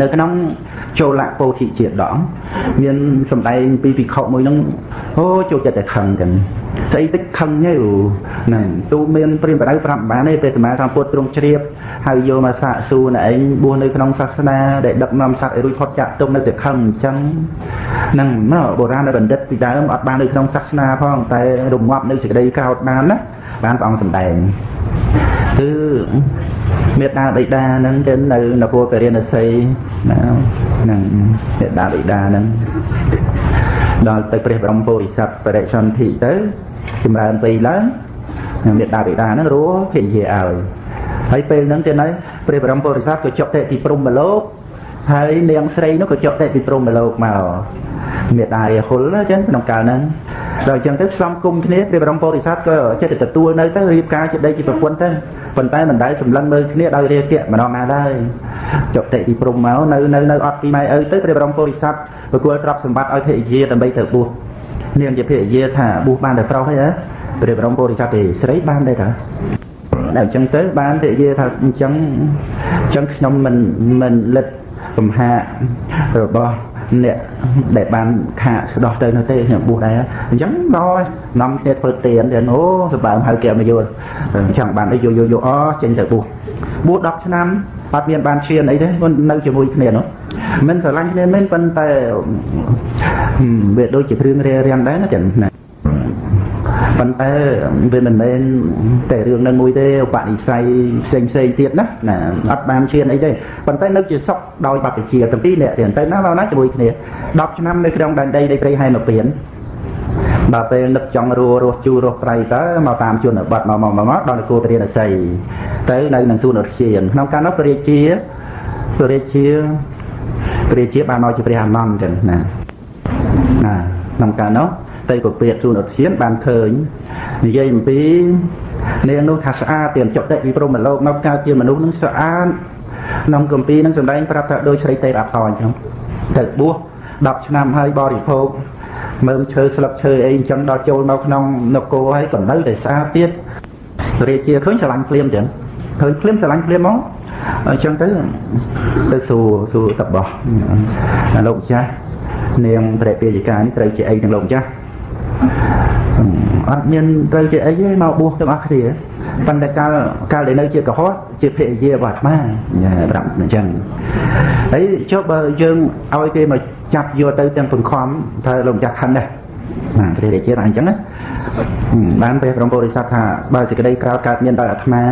នៅក្នុងចូលៈពោធិជាដងមានសម្ដែងពីភិក្ខុមួយហ្នឹងអូចូលចិត្តតែខឹងចឹងស្អីតិចខឹងទេហ្នឹងទូមានព្រាមបដៅប្រាប់បានទេពេលសមាធិពុទ្ធទ្រង់ជ្រាបហើយយកមកសាកសួរណែឯងបួសនៅក្នុងសាសនាដែលដឹកនាំសត្វឲ្យរួចផុតចាកទុំនៅតែខឹងអញ្ចឹងហ្នឹងមកបុរាណបណ្ឌិតពីដើមអត់បាននៅក្នុងសាសនាផងតែរងាប់នៅសេចក្តីក្រោតបានណាបានព្រះអង្គសម្ដែងគឺ មេត្តាបិតាហ្នឹងទៅនៅនគរពរិណសីណាហ្នឹងមេត្តាបិតាហ្នឹងដល់ទៅព្រះបរមពុរិស័ទបរិសន្ធិទៅចម្រើនពេកឡើងមេត្តាបិតាហ្នឹងរੂភិជាឲ្យហើយពេលហ្នឹងទៅនៅព្រះបរមពុរិស័ទក៏ចុកតេទីព្រំមលោកហើយនាងស្រីនោះក៏ចុកតេទីព្រំមលោកមកមេត្តារាហុលអញ្ចឹងក្នុងកាលហ្នឹង ដល់អញ្ចឹងទៅផ្សំគុំគ្នាព្រះបរមពុរិស័ទក៏ចិត្តទទួលនៅទៅរៀបការជាដីជាប្រពន្ធទៅប៉ុន្តែមិនដែលសម្លឹងមើលគ្នាដោយរាគៈម្ដងណាដែរចុតិទីព្រំមកនៅនៅនៅអត់ពីម៉ែឪទៅព្រះបរមពុរិស័ទប្រគល់ទ្រព្យសម្បត្តិឲ្យភរិយាដើម្បីទៅបួសនាងជាភរិយាថាបួសបានតែប្រុសទេព្រះបរមពុរិស័ទទេស្រីបានដែរតាតែអញ្ចឹងទៅបានភរិយាថាអញ្ចឹងអញ្ចឹងខ្ញុំមិនមិនលិតកំហារបស់ អ្នកដែលបានខាកស្ដោះទៅនោះទេខ្ញុំបួសដែរអញ្ចឹងដល់នាំគ្នាធ្វើទៀនទៀតអូសបើហៅគេមកយល់ចង់បានអីយកយកយកអចេញទៅបួសបួស10ឆ្នាំអត់មានបានឈានអីទេគាត់នៅជាមួយគ្នានោះមិនស្រឡាញ់គ្នាមែនប៉ុន្តែវាដូចជារឿងរារាំងដែរណាចឹងណា ប៉ុន្តែវាមិនមែនតែរឿងនឹងមួយទេឧបនិស្ស័យផ្សេងផ្សេងទៀតណាណាអត់បានឈានអីទេប៉ុន្តែនៅជាសុខដោយបព្វជិទាំងពីរអ្នកទៀតទៅណាមកណាជាមួយគ្នា10ឆ្នាំនៅក្នុងដែនដីនៃព្រៃហែនពៀនដល់ពេលនឹកចង់រស់រស់ជូររស់ប្រៃទៅមកតាមជនបទមកមកមកដល់នគរពរាណសីទៅនៅនឹងសួនឧទ្យានក្នុងកាលនោះព្រះរាជាព្រះរាជាព្រះរាជាបានមកជាព្រះអានន្ទចឹងណាណាក្នុងកាលនោះ ទៅពពាកសួនឧទ្យានបានឃើញនិយាយអំពីនាងនោះថាស្អាតទៀតចុតិពីព្រមលោកមកកើតជាមនុស្សនឹងស្អាតក្នុងគម្ពីរនឹងសម្ដែងប្រាប់ថាដូចស្រីទេពអប្សរអញ្ចឹងទៅបួស10ឆ្នាំហើយបរិភោគមើមឈើស្លឹកឈើអីអញ្ចឹងដល់ចូលមកក្នុងនគរហើយក៏នៅតែស្អាតទៀតរាជាឃើញស្រឡាញ់ភ្លាមអញ្ចឹងឃើញភ្លាមស្រឡាញ់ភ្លាមមកអញ្ចឹងទៅទៅសួរសួរតបោះលោកម្ចាស់នាងព្រះពាយិកានេះត្រូវជាអីនឹងលោកម្ចាស់ អត់មានត្រូវជាអីទេមកបួសទាំងអស់គ្នាប៉ុន្តែកាលកាលដែលនៅជាកុហកជាភរិយារបស់អាត្មាប្រាប់អញ្ចឹងហើយចុះបើយើងឲ្យគេមកចាប់យកទៅទាំងបង្ខំថាលោកម្ចាស់ខឹងដែរណាព្រះរាជាថាអញ្ចឹងណាបានព្រះបរមពុរិស័ទថាបើសេចក្តីក្រោធកើតមានដល់អាត្មា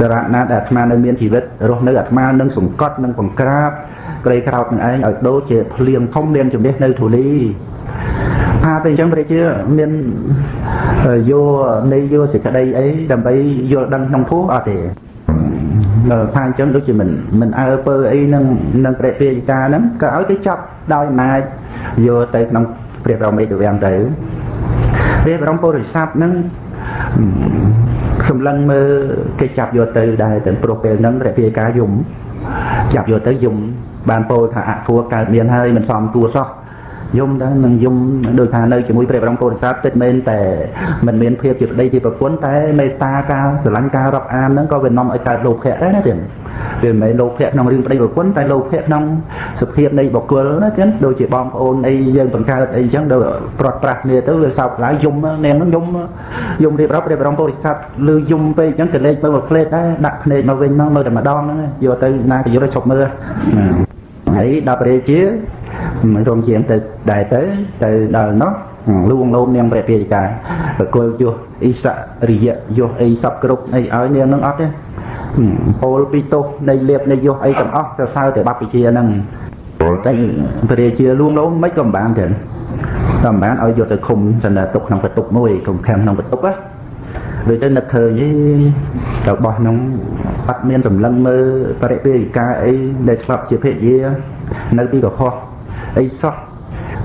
សារៈណាដែលអាត្មានៅមានជីវិតរស់នៅអាត្មានឹងសង្កត់នឹងបង្ក្រាប ក្រីក្រោតនឹងឯងឲ្យដូចជាភ្លៀងធំមានជំនះនៅធូលីថាទៅអញ្ចឹងព្រះជាមានយកនៃយកសេចក្តីអីដើម្បីយល់ដឹងក្នុងធម៌អត់ទេថាអញ្ចឹងដូចជាមិនមិនអើពើអីនឹងនឹងព្រះពាយិកាហ្នឹងក៏ឲ្យគេចាប់ដោយអំណាចយកទៅក្នុងព្រះបរមរាជវាំងទៅព្រះបរមពុរិស័ព្ទហ្នឹងសម្លឹងមើលគេចាប់យកទៅដែរទាំងព្រោះពេលហ្នឹងព្រះពាយិកាយំចាប់យកទៅយំ បានពោលថាអធัวកើតមានហើយមិនសមទួសោះយំដែរនឹងយំដូចថានៅជាមួយព្រះបរមពុទ្ធសាសពិតមែនតែមិនមានភាពជាប្តីជាប្រពន្ធតែមេត្តាការស្រឡាញ់ការរាប់អានហ្នឹងក៏វានាំឲ្យកើតលោភៈដែរណាទៀតវាមិនមែនលោភៈក្នុងរឿងប្តីប្រពន្ធតែលោភៈក្នុងសភាពនៃបុគ្គលណាទៀតដូចជាបងប្អូនអីយើងបង្កើតអីចឹងដូចប្រត់ប្រាស់គ្នាទៅវាសោកខ្លាយយំនាងហ្នឹងយំយំរៀបរាប់ព្រះបរមពុទ្ធសាសលឺយំពេកចឹងក៏លេចមើលមកផ្លេតដែរដាក់ភ្នែកមកវិញមកមើលតែម្ដងហ្នឹងយកទៅណាក៏យកទៅឈប់មើល ហើយដល់ព្រះជារងជាងទៅដែរទៅទៅដល់នោះលួងលោមនាងព្រះពាយិកាប្រគល់យោអ៊ីសរិយយោអីសពគ្រប់អីឲ្យនាងនឹងអត់ទេពោលពីទោសនៃលៀបនៃយោអីទាំងអស់ទៅសើទៅបព្វជិហ្នឹងតែព្រះជាលួងលោមមិនក៏មិនបានទេតែមិនបានឲ្យយកទៅឃុំសន្តិទុកក្នុងបន្ទប់មួយឃុំខាំក្នុងបន្ទប់ណាដូចទៅនឹកឃើញ របស់ក្នុងអត់មានសម្លឹងមើលបរិពាយិកាអីដែលឆ្លាប់ជាភរិយានៅទីកុហកអីសោះ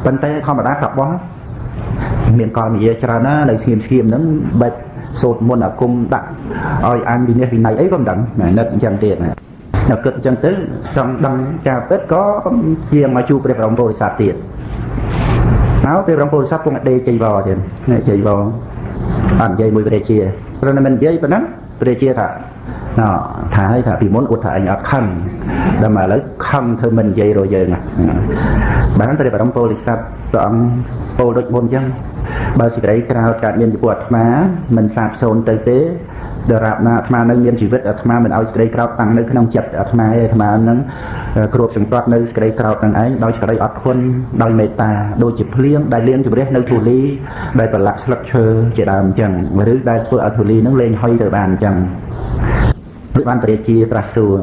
ប៉ុន្តែធម្មតាកបោះមានកលនិយាយច្រើនណានៅស្ងៀមស្ងៀមហ្នឹងបែបសូត្រមុនអាគមដាក់ឲ្យអានវិនិច្ឆ័យវិន័យអីក៏មិនដឹងនឹកអញ្ចឹងទៀតណានៅគិតអញ្ចឹងទៅចង់ដឹងការពិតក៏ជាមកជួបព្រះបរមពុរិស័ទទៀតមកព្រះបរមពុរិស័ទគង់ដេជ័យវរទៀតនេះជ័យវរអត់និយាយមួយព្រះជាព្រោះមិននិយាយប៉ុណ្ណឹង ព្រះជាថាណោថាឲ្យថាពីមុនឧទាហរណ៍អញអត់ខឹងដល់មកឥឡូវខឹងធ្វើមិននិយាយរយើងបានព្រះបរមពោធិសត្វព្រះអង្គពោលដូចមុនអញ្ចឹងបើសេចក្តីក្រោធកើតមានចំពោះអាត្មាមិនសាបសូន្យទៅទេ ដរាបណាអាត្មានៅមានជីវិតអាត្មាមិនឲ្យសេចក្តីក្រោធតាំងនៅក្នុងចិត្តអាត្មាឯអាត្មានឹងគ្របសង្កត់នៅសេចក្តីក្រោធនឹងឯងដោយសេចក្តីអត់ធន់ដោយមេត្តាដូចជាភ្លៀងដែលលៀងជម្រះនៅធូលីដែលប្រឡាក់ស្លឹកឈើជាដើមអញ្ចឹងឬដែលធ្វើឲ្យធូលីនឹងលែងហុយទៅបានអញ្ចឹងដូចបានព្រះជាត្រាស់សួរ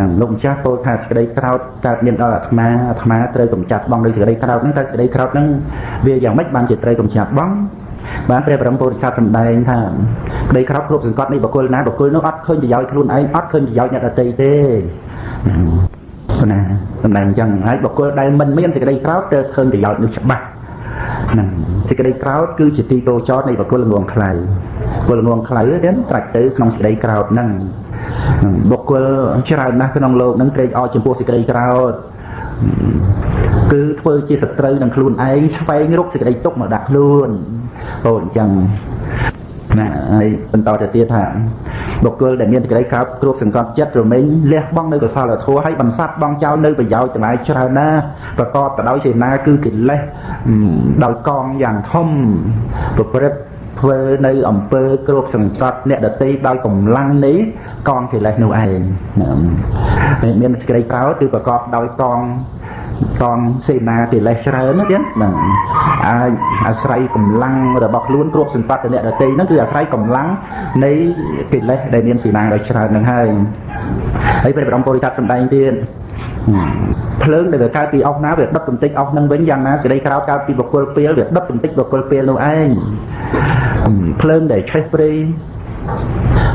នឹងលោកម្ចាស់ពោលថាសេចក្តីក្រោធកើតមានដល់អាត្មាអាត្មាត្រូវកម្ចាត់បងដោយសេចក្តីក្រោធហ្នឹងតែសេចក្តីក្រោធហ្នឹងវាយ៉ាងម៉េចបានជាត្រូវកម្ចាត់បងបានព្រះបរមពុទ្ធសាសសម្ដែងថា ក្តីក្រោធគ្រប់សង្កត់នៃបុគ្គលណាបុគ្គលនោះអត់ឃើញប្រយោជន៍ខ្លួនឯងអត់ឃើញប្រយោជន៍អ្នកដទៃទេណាសម្ដែងអញ្ចឹងហើយបុគ្គលដែលមិនមានសេចក្តីក្រោធទៅឃើញប្រយោជន៍នោះច្បាស់ហ្នឹងសេចក្តីក្រោធគឺជាទីកោចរនៃបុគ្គលងងខ្លៅបុគ្គលងងខ្លៅហ្នឹងត្រាច់ទៅក្នុងសេចក្តីក្រោធហ្នឹងបុគ្គលច្រើនណាស់ក្នុងโลกហ្នឹងត្រេកអរចំពោះសេចក្តីក្រោធគឺធ្វើជាសត្រូវនឹងខ្លួនឯងស្វែងរកសេចក្តីទុកមកដាក់ខ្លួនពោលអញ្ចឹង ណាហើយបន្តទៅទៀតថាបុគ្គលដែលមានសេចក្តីក្រោធគ្របសង្កត់ចិត្តរមែងលះបង់នៅកុសលធម៌ហើយបន្សាត់បង់ចោលនៅប្រយោជន៍ទាំងឡាយច្រើនណាស់ប្រកបទៅដោយសេនាគឺកិលេសដោយកងយ៉ាងធំប្រព្រឹត្តធ្វើនៅអំពើគ្របសង្កត់អ្នកដតីដោយកម្លាំងនេះកងកិលេសនោះឯងមានសេចក្តីក្រោធគឺប្រកបដោយកង កងសេនាកិលេសច្រើនណាទៀតហ្នឹងអាចអាស្រ័យកម្លាំងរបស់ខ្លួនគ្រប់សន្តិតអ្នកដតីហ្នឹងគឺអាស្រ័យកម្លាំងនៃកិលេសដែលមានសេនាដ៏ច្រើនហ្នឹងហើយហើយព្រះបរមពុរិស័ទសម្ដែងទៀតភ្លើងដែលវាកើតពីអស់ណាវាដុតបន្តិចអស់នឹងវិញយ៉ាងណាសេចក្តីក្រោតកើតពីបុគ្គលពេលវាដុតបន្តិចបុគ្គលពេលនោះឯងភ្លើងដែលឆេះព្រៃ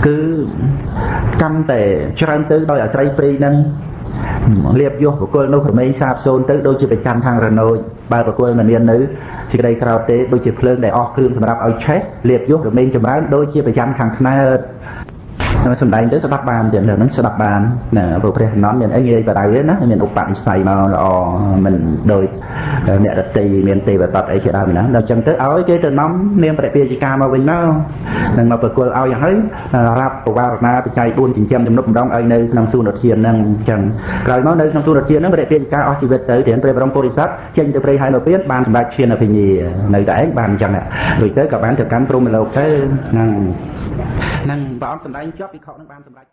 គឺកាន់តែច្រើនទៅដោយអាស្រ័យព្រៃហ្នឹង លៀបយោបុគ្គលនោះប្រមេងសាបសូន្យទៅដូចជាប្រចាំខាងរណូចបើបុគ្គលមិនមាននៅសេចក្តីក្រោតទេដូចជាភ្លើងដែលអស់គ្រឿងសម្រាប់ឲ្យឆេះលៀបយោប្រមេងចម្រើនដូចជាប្រចាំខាងខ្នើត សំដែងទៅស្ដាប់បានទៀតហ្នឹងស្ដាប់បានណាព្រោះព្រះកំណត់មានអីនិយាយបដៅទេណាមានឧបនិស្ស័យមកល្អមិនដូចអ្នករតីមានទេវតតអីជាដើមណាដល់ចឹងទៅឲ្យគេទៅនាំនាមព្រះពាជិកាមកវិញមកនឹងមកប្រគល់ឲ្យយ៉ាងហើយរាប់បវារណាបច្ច័យ4ចិញ្ចឹមជំនុកម្ដងឲ្យនៅក្នុងសួនធានហ្នឹងចឹងក្រោយមកនៅក្នុងសួនធានហ្នឹងព្រះពាជិកាអស់ជីវិតទៅទានព្រះបរមពុរិស័ទចេញទៅព្រៃហើយនៅពៀនបានសម្ដេចឈានអភិញ្ញានៅតែឯងបានចឹងដូចទៅក៏បានទៅកាន់ព្រមលោកទៅហ្នឹងនឹងព្រះអង្គសម្ដែងជាប់ពិខុនឹងបានសម្រេច